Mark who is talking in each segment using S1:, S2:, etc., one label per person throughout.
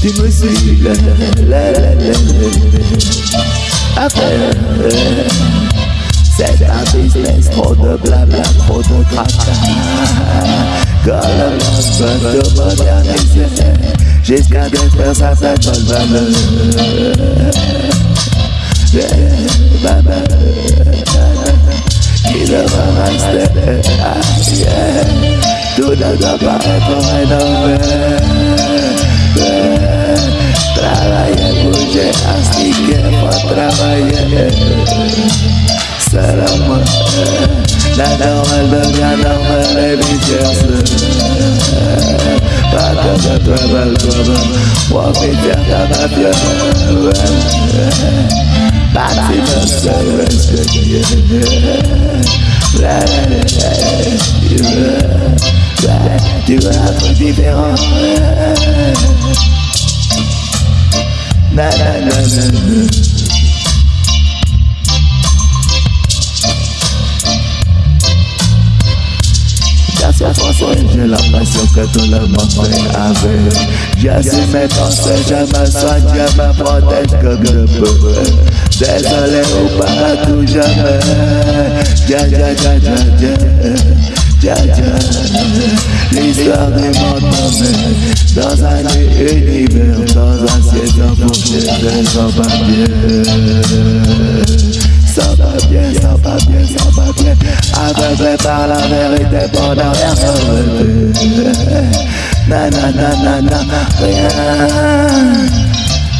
S1: tu me suis la la la la Après, c'est un business, trop de blabla, trop de tracas veut de moderniser Jusqu'à détruire ça, s'appelle bonne valeur Qui devra rester Tout ne doit pas être rénové alors elle devient normale et euh, Pas de ce comme euh, profiter de La la la la, tu tu Na J'ai la passion que tout le monde fait avec J'assume mes pensées, je me soigne, je me protège comme je peux Désolé ou pas à tout jamais Tiens, tiens, tiens, tiens, tiens, Ja tiens L'histoire du Dans un univers, dans un ciel sans fourchette, va bien, ça va Aveuglé par la vérité, pour ne rien regretter. Na na na na na, rien.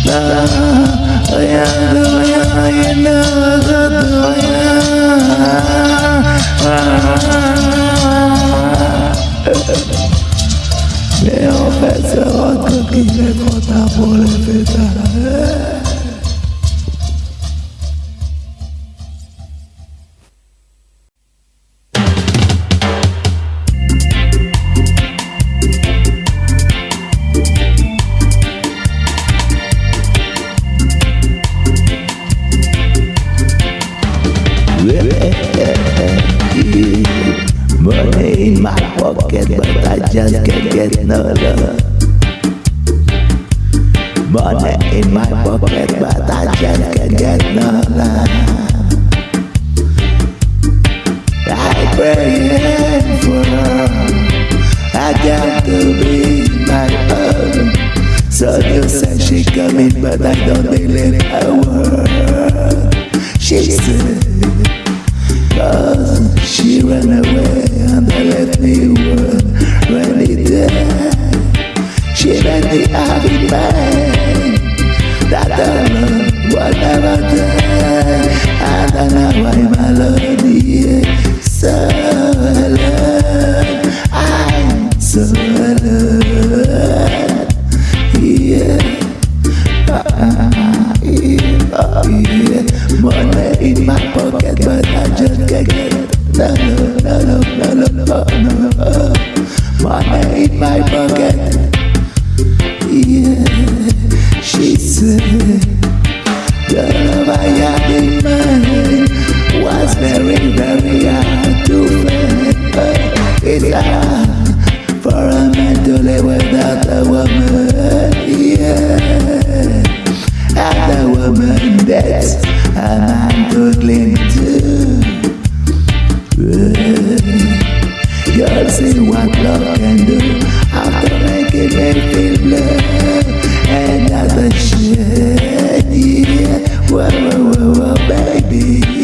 S1: Na, rien de rien, rien ne regrette rien. Mais en fait, ce rend compte est trop tard pour les fêter. Money in my pocket, but I just can't get no love. Money in my pocket, but I just can't get no love. I pray for her. I got to be my own. So you said she coming, but I don't believe her word. away and they left me with rainy day. She made me happy man that I love will never die. And I know why am alone, yeah. So forgotten. Yeah, she said, the love I had in mind was very, very hard to find. But it's hard for a man to live without a woman. Yeah, and a woman that's a man to cling to. Yeah. Girls see what love can do baby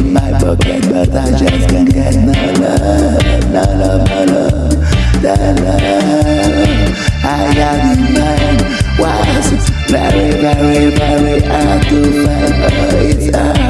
S1: in my pocket But I just can't get no love No love, no love, no love I got in mind Was very, very, very hard to find but it's hard